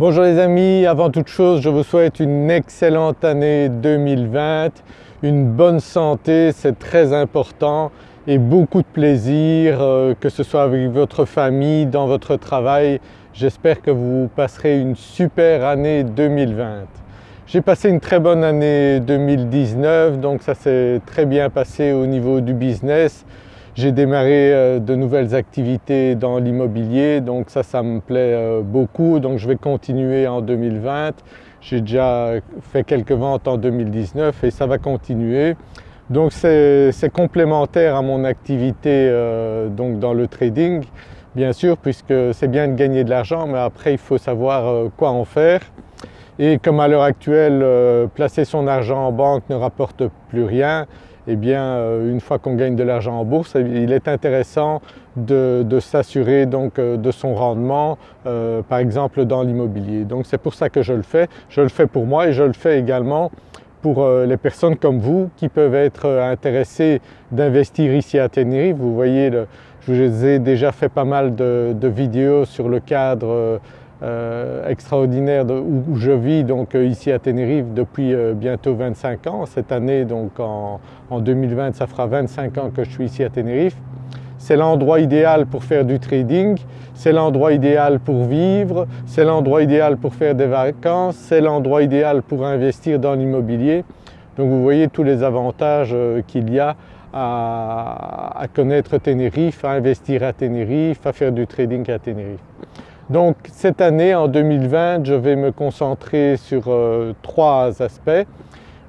Bonjour les amis, avant toute chose je vous souhaite une excellente année 2020, une bonne santé c'est très important et beaucoup de plaisir euh, que ce soit avec votre famille, dans votre travail. J'espère que vous passerez une super année 2020. J'ai passé une très bonne année 2019 donc ça s'est très bien passé au niveau du business. J'ai démarré euh, de nouvelles activités dans l'immobilier donc ça, ça me plaît euh, beaucoup donc je vais continuer en 2020. J'ai déjà fait quelques ventes en 2019 et ça va continuer. Donc c'est complémentaire à mon activité euh, donc dans le trading bien sûr puisque c'est bien de gagner de l'argent mais après il faut savoir quoi en faire. Et comme à l'heure actuelle placer son argent en banque ne rapporte plus rien, eh bien euh, une fois qu'on gagne de l'argent en bourse, il est intéressant de, s'assurer donc euh, de son rendement euh, par exemple dans l'immobilier. Donc c'est pour ça que je le fais. Je le fais pour moi et je le fais également pour les personnes comme vous qui peuvent être intéressées d'investir ici à Tenerife. Vous voyez, je vous ai déjà fait pas mal de, de vidéos sur le cadre euh, extraordinaire où, je vis donc euh, ici à Tenerife depuis euh, bientôt 25 ans. Cette année donc en, 2020 ça fera 25 ans que je suis ici à Tenerife. C'est l'endroit idéal pour faire du trading, c'est l'endroit idéal pour vivre, c'est l'endroit idéal pour faire des vacances, c'est l'endroit idéal pour investir dans l'immobilier. Donc vous voyez tous les avantages qu'il y a à, à connaître Tenerife, à investir à Tenerife, à faire du trading à Tenerife. Donc cette année en 2020 je vais me concentrer sur euh, trois aspects.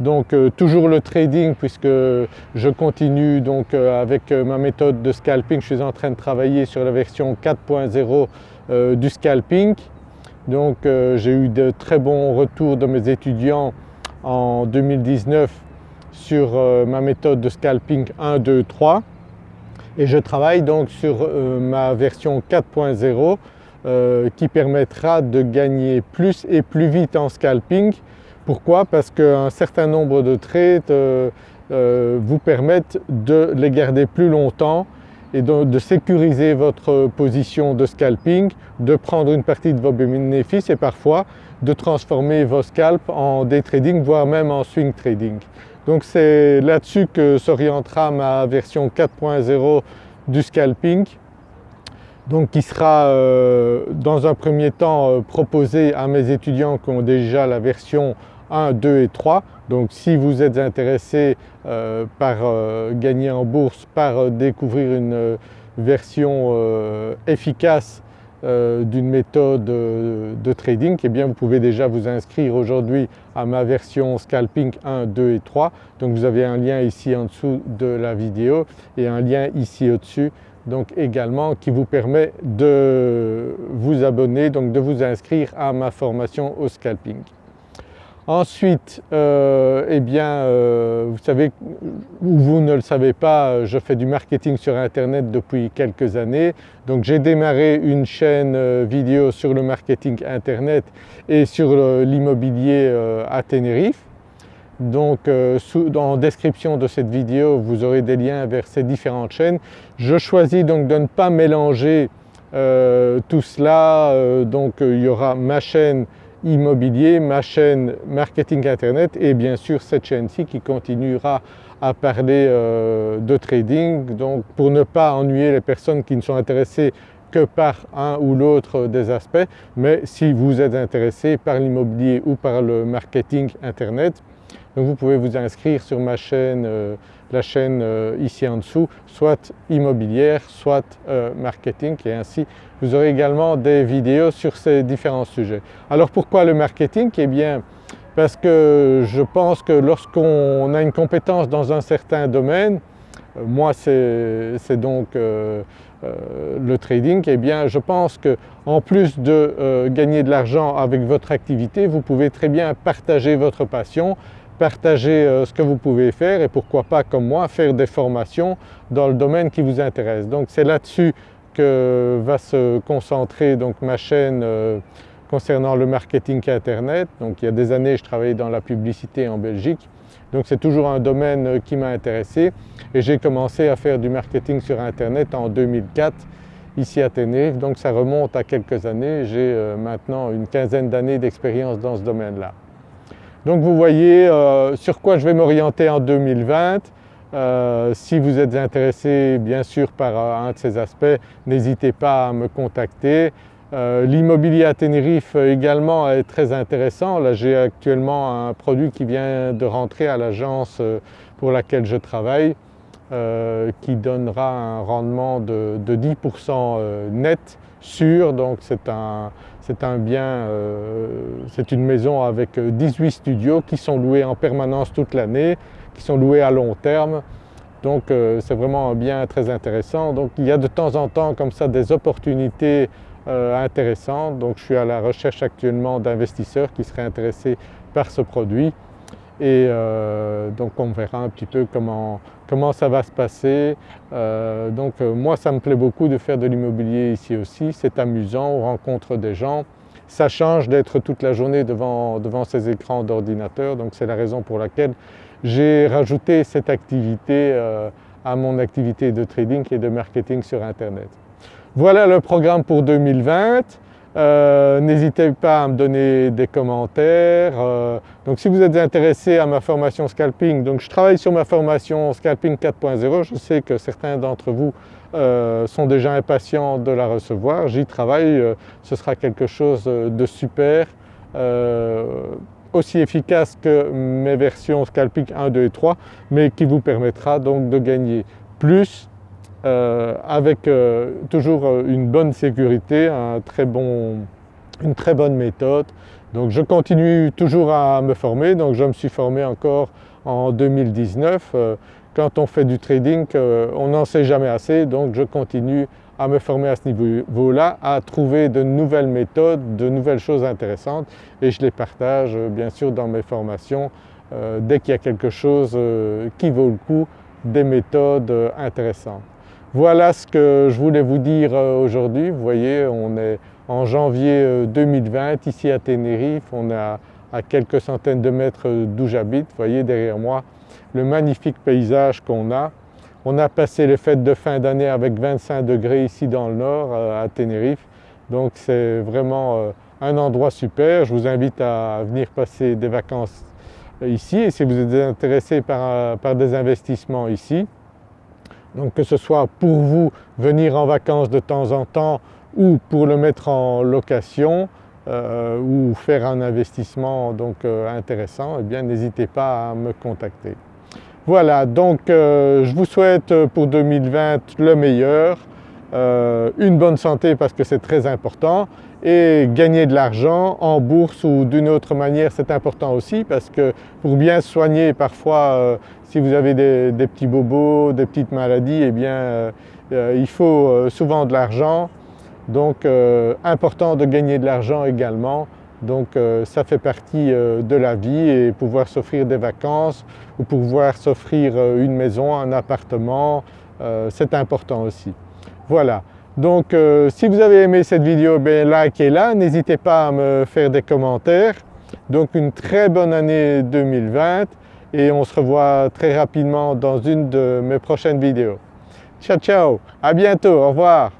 Donc euh, toujours le trading puisque je continue donc euh, avec ma méthode de scalping, je suis en train de travailler sur la version 4.0 du scalping. Donc j'ai eu de très bons retours de mes étudiants en 2019 sur ma méthode de scalping 1, 2, 3 et je travaille donc sur ma version 4.0 euh, qui permettra de gagner plus et plus vite en scalping. Pourquoi? Parce qu'un certain nombre de trades euh, euh, vous permettent de les garder plus longtemps et de, sécuriser votre position de scalping, de prendre une partie de vos bénéfices et parfois de transformer vos scalps en day trading voire même en swing trading. Donc c'est là-dessus que s'orientera ma version 4.0 du scalping donc qui sera euh, dans un premier temps euh, proposé à mes étudiants qui ont déjà la version 1, 2 et 3. Donc si vous êtes intéressé euh, par gagner en bourse, par découvrir une version efficace d'une méthode de trading, eh bien vous pouvez déjà vous inscrire aujourd'hui à ma version scalping 1, 2 et 3. Donc vous avez un lien ici en dessous de la vidéo et un lien ici au-dessus donc également qui vous permet de vous abonner, donc de vous inscrire à ma formation au scalping. Ensuite, euh, eh bien, euh, vous savez ou vous ne le savez pas, je fais du marketing sur internet depuis quelques années. Donc j'ai démarré une chaîne euh, vidéo sur le marketing internet et sur l'immobilier à Tenerife. Donc euh, en description de cette vidéo vous aurez des liens vers ces différentes chaînes. Je choisis donc de ne pas mélanger tout cela, donc il y aura ma chaîne immobilier, ma chaîne marketing internet et bien sûr cette chaîne-ci qui continuera à parler de trading. Donc pour ne pas ennuyer les personnes qui ne sont intéressées que par un ou l'autre des aspects mais si vous êtes intéressé par l'immobilier ou par le marketing internet vous pouvez vous inscrire sur ma chaîne, euh, la chaîne euh, ici en dessous, soit immobilière, soit euh, marketing et ainsi vous aurez également des vidéos sur ces différents sujets. Alors pourquoi le marketing? Eh bien parce que je pense que lorsqu'on a une compétence dans un certain domaine, moi c'est donc le trading, eh bien je pense qu'en plus de gagner de l'argent avec votre activité, vous pouvez très bien partager votre passion partager euh, ce que vous pouvez faire et pourquoi pas comme moi faire des formations dans le domaine qui vous intéresse. Donc c'est là-dessus que va se concentrer donc ma chaîne euh, concernant le marketing internet. Donc il y a des années je travaillais dans la publicité en Belgique donc c'est toujours un domaine euh, qui m'a intéressé et j'ai commencé à faire du marketing sur internet en 2004 ici à Tenerife, donc ça remonte à quelques années, j'ai maintenant une quinzaine d'années d'expérience dans ce domaine-là. Donc vous voyez sur quoi je vais m'orienter en 2020. si vous êtes intéressé bien sûr par un de ces aspects, n'hésitez pas à me contacter. Euh, l'immobilier à Tenerife également est très intéressant. Là j'ai actuellement un produit qui vient de rentrer à l'agence euh, pour laquelle je travaille euh, qui donnera un rendement de, 10% net sûr donc c'est un, un, bien, c'est une maison avec 18 studios qui sont loués en permanence toute l'année, qui sont loués à long terme donc c'est vraiment un bien très intéressant. Donc il y a de temps en temps comme ça des opportunités euh, intéressant. Donc je suis à la recherche actuellement d'investisseurs qui seraient intéressés par ce produit et euh, donc on verra un petit peu comment, comment ça va se passer. Euh, donc moi ça me plaît beaucoup de faire de l'immobilier ici aussi, c'est amusant, on rencontre des gens. Ça change d'être toute la journée devant, devant ces écrans d'ordinateur donc c'est la raison pour laquelle j'ai rajouté cette activité à mon activité de trading et de marketing sur internet. Voilà le programme pour 2020. Euh, n'hésitez pas à me donner des commentaires. Euh, donc si vous êtes intéressé à ma formation scalping, je travaille sur ma formation scalping 4.0, je sais que certains d'entre vous euh, sont déjà impatients de la recevoir, j'y travaille, ce sera quelque chose de super, aussi efficace que mes versions scalping 1, 2 et 3, mais qui vous permettra donc de gagner plus euh, avec euh, toujours euh, une bonne sécurité, une très bonne méthode. Donc je continue toujours à me former, donc je me suis formé encore en 2019. Quand on fait du trading, on n'en sait jamais assez, donc je continue à me former à ce niveau-là, à trouver de nouvelles méthodes, de nouvelles choses intéressantes et je les partage bien sûr dans mes formations dès qu'il y a quelque chose qui vaut le coup, des méthodes intéressantes. Voilà ce que je voulais vous dire euh, aujourd'hui. Vous voyez, on est en janvier 2020 euh, ici à Tenerife, on est à, quelques centaines de mètres d'où j'habite. Vous voyez derrière moi le magnifique paysage qu'on a. On a passé les fêtes de fin d'année avec 25 degrés ici dans le nord euh, à Tenerife. Donc c'est vraiment un endroit super. Je vous invite à venir passer des vacances ici et si vous êtes intéressé par des investissements ici, donc que ce soit pour vous venir en vacances de temps en temps ou pour le mettre en location euh, ou faire un investissement donc euh, intéressant, eh bien n'hésitez pas à me contacter. Voilà donc euh, je vous souhaite pour 2020 le meilleur, une bonne santé parce que c'est très important et gagner de l'argent en bourse ou d'une autre manière c'est important aussi parce que pour bien soigner parfois si vous avez des, petits bobos, des petites maladies, eh bien euh, euh, il faut euh, souvent de l'argent. Donc important de gagner de l'argent également. Donc ça fait partie de la vie et pouvoir s'offrir des vacances ou pouvoir s'offrir une maison, un appartement, c'est important aussi. Voilà. Donc si vous avez aimé cette vidéo, bien likez-la, n'hésitez pas à me faire des commentaires. Donc une très bonne année 2020 et on se revoit très rapidement dans une de mes prochaines vidéos. Ciao ciao, à bientôt, au revoir